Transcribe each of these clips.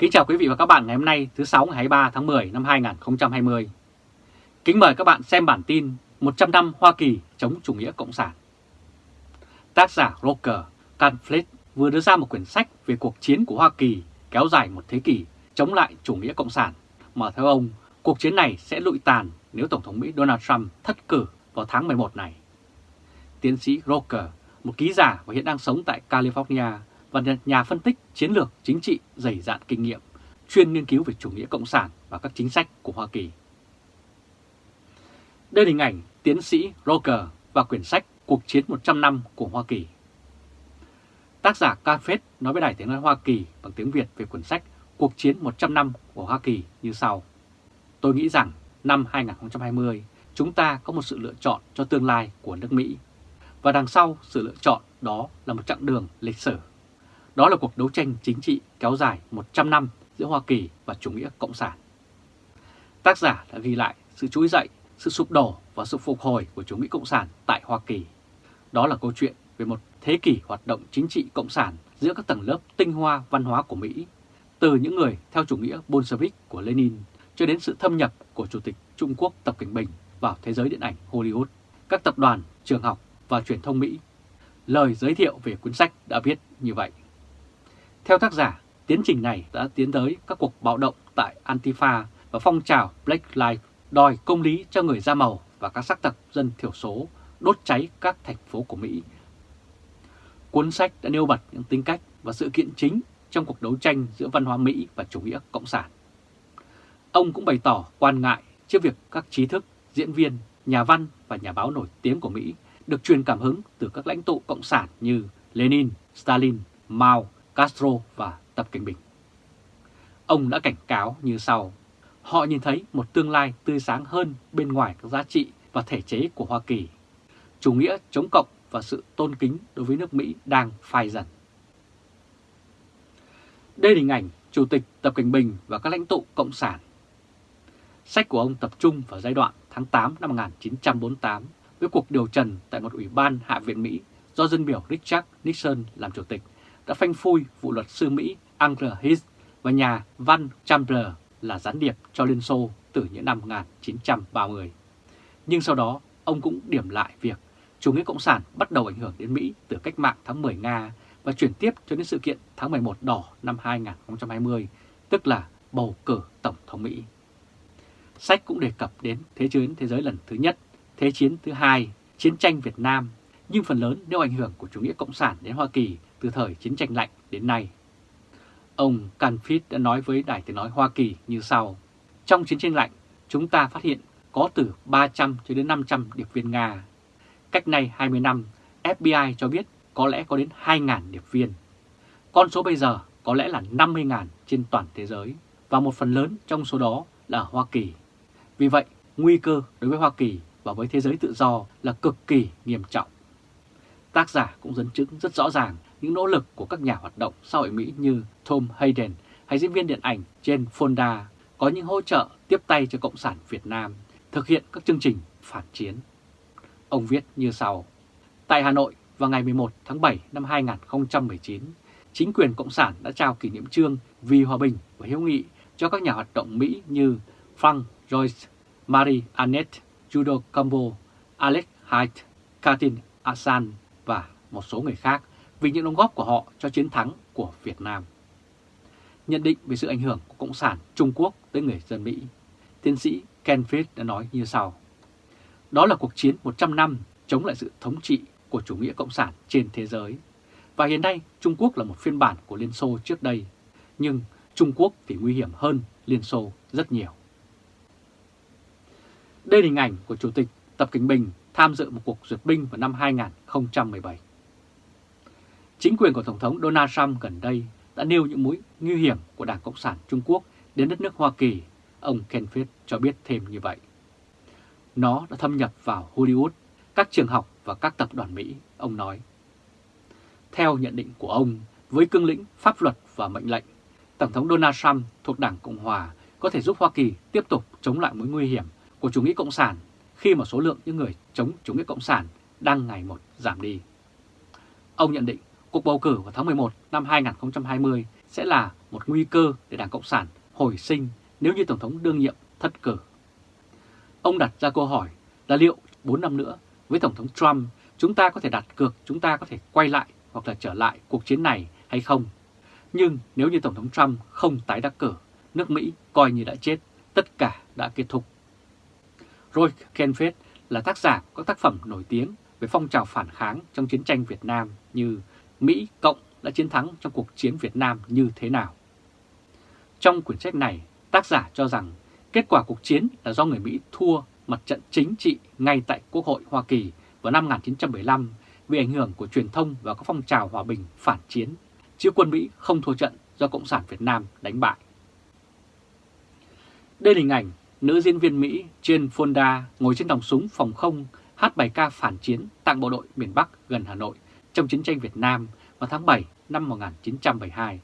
Kính chào quý vị và các bạn ngày hôm nay thứ 6 ngày 23 tháng 10 năm 2020. Kính mời các bạn xem bản tin 100 năm Hoa Kỳ chống chủ nghĩa cộng sản. Tác giả Roger Canflet vừa đưa ra một quyển sách về cuộc chiến của Hoa Kỳ kéo dài một thế kỷ chống lại chủ nghĩa cộng sản, mà theo ông, cuộc chiến này sẽ lụi tàn nếu Tổng thống Mỹ Donald Trump thất cử vào tháng 11 này. Tiến sĩ Roger, một ký giả và hiện đang sống tại California, và nhà phân tích chiến lược chính trị dày dạn kinh nghiệm, chuyên nghiên cứu về chủ nghĩa cộng sản và các chính sách của Hoa Kỳ. Đây là hình ảnh tiến sĩ Roger và quyển sách Cuộc chiến 100 năm của Hoa Kỳ. Tác giả Cafet nói với Đài Tiếng Nói Hoa Kỳ bằng tiếng Việt về quyển sách Cuộc chiến 100 năm của Hoa Kỳ như sau. Tôi nghĩ rằng năm 2020 chúng ta có một sự lựa chọn cho tương lai của nước Mỹ. Và đằng sau sự lựa chọn đó là một chặng đường lịch sử. Đó là cuộc đấu tranh chính trị kéo dài 100 năm giữa Hoa Kỳ và chủ nghĩa cộng sản. Tác giả đã ghi lại sự trỗi dậy, sự sụp đổ và sự phục hồi của chủ nghĩa cộng sản tại Hoa Kỳ. Đó là câu chuyện về một thế kỷ hoạt động chính trị cộng sản giữa các tầng lớp tinh hoa văn hóa của Mỹ, từ những người theo chủ nghĩa Bolshevik của Lenin cho đến sự thâm nhập của Chủ tịch Trung Quốc Tập Cảnh Bình vào thế giới điện ảnh Hollywood, các tập đoàn, trường học và truyền thông Mỹ. Lời giới thiệu về cuốn sách đã viết như vậy. Theo tác giả, tiến trình này đã tiến tới các cuộc bạo động tại Antifa và phong trào Black Lives đòi công lý cho người da màu và các sắc tộc dân thiểu số đốt cháy các thành phố của Mỹ. Cuốn sách đã nêu bật những tính cách và sự kiện chính trong cuộc đấu tranh giữa văn hóa Mỹ và chủ nghĩa cộng sản. Ông cũng bày tỏ quan ngại trước việc các trí thức, diễn viên, nhà văn và nhà báo nổi tiếng của Mỹ được truyền cảm hứng từ các lãnh tụ cộng sản như Lenin, Stalin, Mao Castro và Tập Cảnh Bình. Ông đã cảnh cáo như sau, họ nhìn thấy một tương lai tươi sáng hơn bên ngoài các giá trị và thể chế của Hoa Kỳ. Chủ nghĩa chống cộng và sự tôn kính đối với nước Mỹ đang phai dần. Đây là hình ảnh Chủ tịch Tập Cảnh Bình và các lãnh tụ Cộng sản. Sách của ông tập trung vào giai đoạn tháng 8 năm 1948 với cuộc điều trần tại một ủy ban Hạ viện Mỹ do dân biểu Richard Nixon làm chủ tịch đã phanh phui vụ luật sư Mỹ Angela Hiss và nhà văn Chambler là gián điệp cho Liên Xô từ những năm 1930. Nhưng sau đó, ông cũng điểm lại việc chủ nghĩa Cộng sản bắt đầu ảnh hưởng đến Mỹ từ cách mạng tháng 10 Nga và chuyển tiếp cho đến sự kiện tháng 11 đỏ năm 2020, tức là bầu cử Tổng thống Mỹ. Sách cũng đề cập đến Thế chiến thế giới lần thứ nhất, Thế chiến thứ hai, chiến tranh Việt Nam, nhưng phần lớn nêu ảnh hưởng của chủ nghĩa Cộng sản đến Hoa Kỳ từ thời chiến tranh lạnh đến nay. Ông Canfit đã nói với Đài Tiếng Nói Hoa Kỳ như sau. Trong chiến tranh lạnh, chúng ta phát hiện có từ 300 cho đến 500 điệp viên Nga. Cách nay 20 năm, FBI cho biết có lẽ có đến 2.000 điệp viên. Con số bây giờ có lẽ là 50.000 trên toàn thế giới và một phần lớn trong số đó là Hoa Kỳ. Vì vậy, nguy cơ đối với Hoa Kỳ và với thế giới tự do là cực kỳ nghiêm trọng. Tác giả cũng dẫn chứng rất rõ ràng những nỗ lực của các nhà hoạt động xã hội Mỹ như Tom Hayden hay diễn viên điện ảnh Jane Fonda có những hỗ trợ tiếp tay cho Cộng sản Việt Nam thực hiện các chương trình phản chiến. Ông viết như sau. Tại Hà Nội vào ngày 11 tháng 7 năm 2019, chính quyền Cộng sản đã trao kỷ niệm trương vì hòa bình và hiếu nghị cho các nhà hoạt động Mỹ như Frank Joyce, Marie Annette Judo Cambo, Alex Hyde, Katin Asan và một số người khác vì những đóng góp của họ cho chiến thắng của Việt Nam. Nhận định về sự ảnh hưởng của Cộng sản Trung Quốc tới người dân Mỹ, tiến sĩ Ken Fried đã nói như sau. Đó là cuộc chiến 100 năm chống lại sự thống trị của chủ nghĩa Cộng sản trên thế giới. Và hiện nay Trung Quốc là một phiên bản của Liên Xô trước đây, nhưng Trung Quốc thì nguy hiểm hơn Liên Xô rất nhiều. Đây là hình ảnh của Chủ tịch Tập Cảnh Bình tham dự một cuộc duyệt binh vào năm 2017. Chính quyền của Tổng thống Donald Trump gần đây đã nêu những mối nguy hiểm của Đảng Cộng sản Trung Quốc đến đất nước Hoa Kỳ, ông Ken Fitt cho biết thêm như vậy. Nó đã thâm nhập vào Hollywood, các trường học và các tập đoàn Mỹ, ông nói. Theo nhận định của ông, với cương lĩnh pháp luật và mệnh lệnh, Tổng thống Donald Trump thuộc Đảng Cộng Hòa có thể giúp Hoa Kỳ tiếp tục chống lại mối nguy hiểm của chủ nghĩa Cộng sản khi mà số lượng những người chống chủ nghĩa Cộng sản đang ngày một giảm đi. Ông nhận định cuộc bầu cử vào tháng 11 năm 2020 sẽ là một nguy cơ để Đảng Cộng sản hồi sinh nếu như Tổng thống đương nhiệm thất cử. Ông đặt ra câu hỏi là liệu 4 năm nữa với Tổng thống Trump chúng ta có thể đặt cược chúng ta có thể quay lại hoặc là trở lại cuộc chiến này hay không? Nhưng nếu như Tổng thống Trump không tái đắc cử, nước Mỹ coi như đã chết, tất cả đã kết thúc. Roy Kenfeld là tác giả của các tác phẩm nổi tiếng về phong trào phản kháng trong chiến tranh Việt Nam như Mỹ Cộng đã chiến thắng trong cuộc chiến Việt Nam như thế nào. Trong quyển sách này, tác giả cho rằng kết quả cuộc chiến là do người Mỹ thua mặt trận chính trị ngay tại Quốc hội Hoa Kỳ vào năm 1975 vì ảnh hưởng của truyền thông và các phong trào hòa bình phản chiến, chứ quân Mỹ không thua trận do Cộng sản Việt Nam đánh bại. Đây là hình ảnh nữ diễn viên Mỹ Jane Fonda ngồi trên nòng súng phòng không hát bài ca phản chiến tặng bộ đội miền Bắc gần Hà Nội trong chiến tranh Việt Nam vào tháng 7 năm 1972.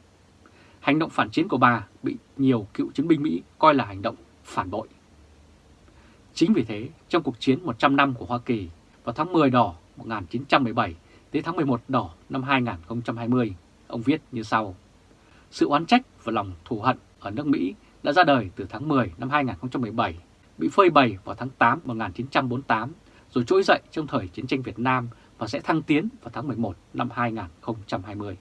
Hành động phản chiến của bà bị nhiều cựu chiến binh Mỹ coi là hành động phản bội. Chính vì thế, trong cuộc chiến 100 năm của Hoa Kỳ vào tháng 10 đỏ 1917 đến tháng 11 đỏ năm 2020, ông viết như sau. Sự oán trách và lòng thù hận ở nước Mỹ đã ra đời từ tháng 10 năm 2017, bị phơi bày vào tháng 8 1948, rồi trỗi dậy trong thời chiến tranh Việt Nam và sẽ thăng tiến vào tháng 11 năm 2020.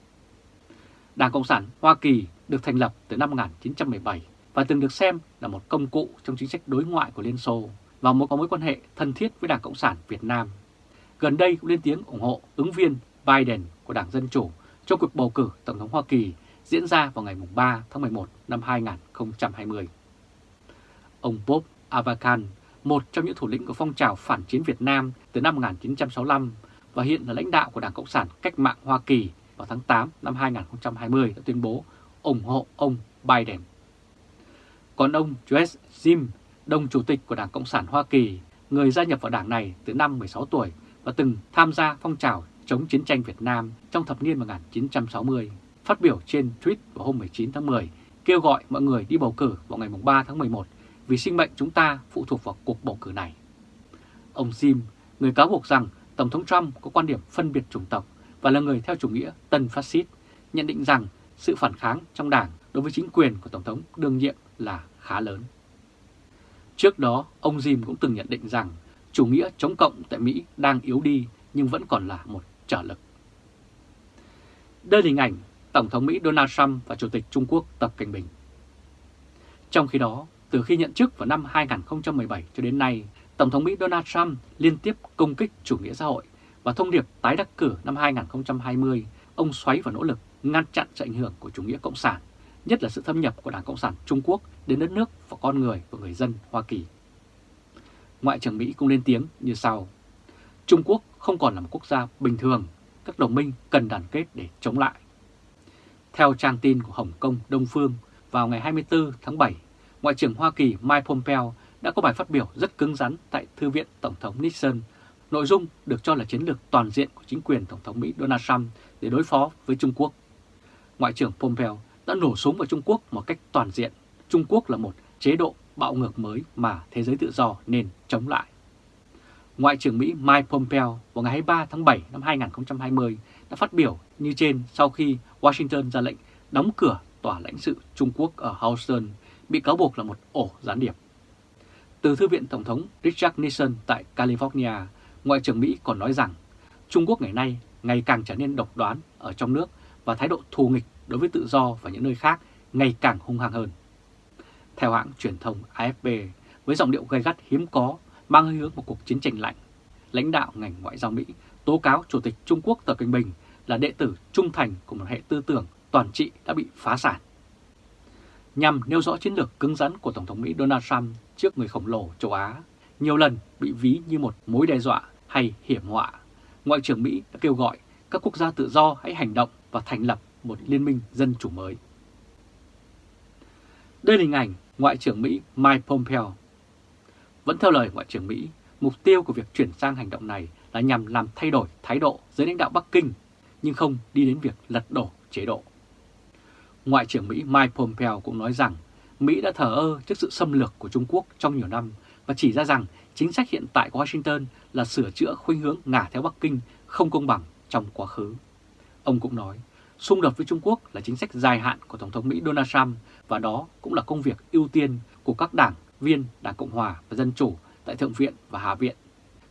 Đảng Cộng sản Hoa Kỳ được thành lập từ năm 1917 và từng được xem là một công cụ trong chính sách đối ngoại của Liên Xô và một có mối quan hệ thân thiết với Đảng Cộng sản Việt Nam. Gần đây cũng lên tiếng ủng hộ ứng viên Biden của Đảng Dân Chủ trong cuộc bầu cử Tổng thống Hoa Kỳ diễn ra vào ngày 3 tháng 11 năm 2020. Ông Bob Avakan, một trong những thủ lĩnh của phong trào phản chiến Việt Nam từ năm 1965 và hiện là lãnh đạo của Đảng Cộng sản Cách mạng Hoa Kỳ vào tháng 8 năm 2020 đã tuyên bố ủng hộ ông Biden. Còn ông Josh Jim, đồng chủ tịch của Đảng Cộng sản Hoa Kỳ, người gia nhập vào đảng này từ năm 16 tuổi và từng tham gia phong trào chống chiến tranh Việt Nam trong thập niên 1960, phát biểu trên tweet vào hôm 19 tháng 10 kêu gọi mọi người đi bầu cử vào ngày 3 tháng 11 vì sinh mệnh chúng ta phụ thuộc vào cuộc bầu cử này. Ông Jim, người cáo buộc rằng Tổng thống Trump có quan điểm phân biệt chủng tộc và là người theo chủ nghĩa tân phát xít, nhận định rằng sự phản kháng trong đảng đối với chính quyền của Tổng thống đương nhiệm là khá lớn. Trước đó, ông Jim cũng từng nhận định rằng chủ nghĩa chống cộng tại Mỹ đang yếu đi nhưng vẫn còn là một trở lực. Đây là hình ảnh Tổng thống Mỹ Donald Trump và Chủ tịch Trung Quốc Tập Cảnh Bình. Trong khi đó, từ khi nhận chức vào năm 2017 cho đến nay, Tổng thống Mỹ Donald Trump liên tiếp công kích chủ nghĩa xã hội và thông điệp tái đắc cử năm 2020, ông xoáy vào nỗ lực ngăn chặn sự ảnh hưởng của chủ nghĩa cộng sản, nhất là sự thâm nhập của Đảng Cộng sản Trung Quốc đến đất nước và con người và người dân Hoa Kỳ. Ngoại trưởng Mỹ cũng lên tiếng như sau. Trung Quốc không còn là một quốc gia bình thường, các đồng minh cần đoàn kết để chống lại. Theo trang tin của Hồng Kông Đông Phương, vào ngày 24 tháng 7, Ngoại trưởng Hoa Kỳ Mike Pompeo đã có bài phát biểu rất cứng rắn tại Thư viện Tổng thống Nixon. Nội dung được cho là chiến lược toàn diện của chính quyền Tổng thống Mỹ Donald Trump để đối phó với Trung Quốc. Ngoại trưởng Pompeo đã nổ súng vào Trung Quốc một cách toàn diện. Trung Quốc là một chế độ bạo ngược mới mà thế giới tự do nên chống lại. Ngoại trưởng Mỹ Mike Pompeo vào ngày 23 tháng 7 năm 2020 đã phát biểu như trên sau khi Washington ra lệnh đóng cửa tòa lãnh sự Trung Quốc ở Houston, bị cáo buộc là một ổ gián điệp. Từ Thư viện Tổng thống Richard Nixon tại California, Ngoại trưởng Mỹ còn nói rằng Trung Quốc ngày nay ngày càng trở nên độc đoán ở trong nước và thái độ thù nghịch đối với tự do và những nơi khác ngày càng hung hăng hơn. Theo hãng truyền thông AFP, với giọng điệu gay gắt hiếm có, mang hơi hướng một cuộc chiến tranh lạnh, lãnh đạo ngành ngoại giao Mỹ tố cáo Chủ tịch Trung Quốc Tập Cận Bình là đệ tử trung thành của một hệ tư tưởng toàn trị đã bị phá sản. Nhằm nêu rõ chiến lược cứng rắn của Tổng thống Mỹ Donald Trump trước người khổng lồ châu Á, nhiều lần bị ví như một mối đe dọa hay hiểm họa, Ngoại trưởng Mỹ đã kêu gọi các quốc gia tự do hãy hành động và thành lập một liên minh dân chủ mới. Đây là hình ảnh Ngoại trưởng Mỹ Mike Pompeo. Vẫn theo lời Ngoại trưởng Mỹ, mục tiêu của việc chuyển sang hành động này là nhằm làm thay đổi thái độ dưới lãnh đạo Bắc Kinh, nhưng không đi đến việc lật đổ chế độ. Ngoại trưởng Mỹ Mike Pompeo cũng nói rằng Mỹ đã thờ ơ trước sự xâm lược của Trung Quốc trong nhiều năm và chỉ ra rằng chính sách hiện tại của Washington là sửa chữa khuynh hướng ngả theo Bắc Kinh không công bằng trong quá khứ. Ông cũng nói, xung đột với Trung Quốc là chính sách dài hạn của Tổng thống Mỹ Donald Trump và đó cũng là công việc ưu tiên của các đảng viên Đảng Cộng Hòa và Dân Chủ tại Thượng viện và Hạ viện.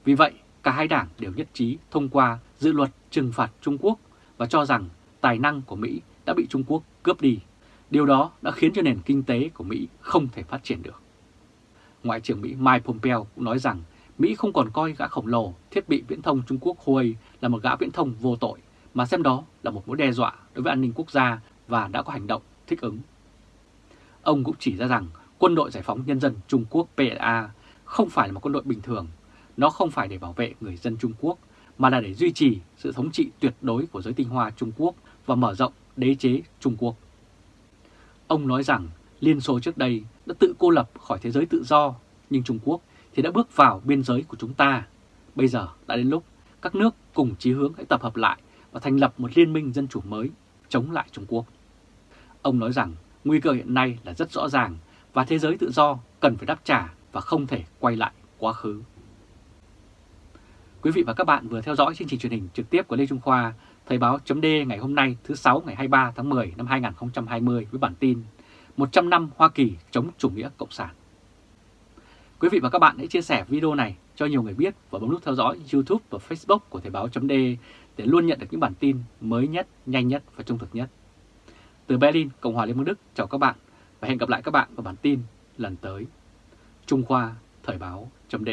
Vì vậy, cả hai đảng đều nhất trí thông qua dự luật trừng phạt Trung Quốc và cho rằng tài năng của Mỹ đã bị Trung Quốc cướp đi. Điều đó đã khiến cho nền kinh tế của Mỹ không thể phát triển được. Ngoại trưởng Mỹ Mike Pompeo cũng nói rằng Mỹ không còn coi gã khổng lồ thiết bị viễn thông Trung Quốc Huawei là một gã viễn thông vô tội, mà xem đó là một mối đe dọa đối với an ninh quốc gia và đã có hành động thích ứng. Ông cũng chỉ ra rằng quân đội giải phóng nhân dân Trung Quốc PLA không phải là một quân đội bình thường, nó không phải để bảo vệ người dân Trung Quốc, mà là để duy trì sự thống trị tuyệt đối của giới tinh hoa Trung Quốc và mở rộng đế chế Trung Quốc. Ông nói rằng Liên Xô trước đây đã tự cô lập khỏi thế giới tự do, nhưng Trung Quốc thì đã bước vào biên giới của chúng ta. Bây giờ đã đến lúc các nước cùng chí hướng hãy tập hợp lại và thành lập một liên minh dân chủ mới chống lại Trung Quốc. Ông nói rằng nguy cơ hiện nay là rất rõ ràng và thế giới tự do cần phải đáp trả và không thể quay lại quá khứ. Quý vị và các bạn vừa theo dõi chương trình truyền hình trực tiếp của Lê Trung Khoa, Thời báo chấm ngày hôm nay thứ 6 ngày 23 tháng 10 năm 2020 với bản tin 100 năm Hoa Kỳ chống chủ nghĩa Cộng sản. Quý vị và các bạn hãy chia sẻ video này cho nhiều người biết và bấm nút theo dõi YouTube và Facebook của Thời báo chấm để luôn nhận được những bản tin mới nhất, nhanh nhất và trung thực nhất. Từ Berlin, Cộng hòa Liên bang Đức, chào các bạn và hẹn gặp lại các bạn vào bản tin lần tới. Trung Khoa, Thời báo chấm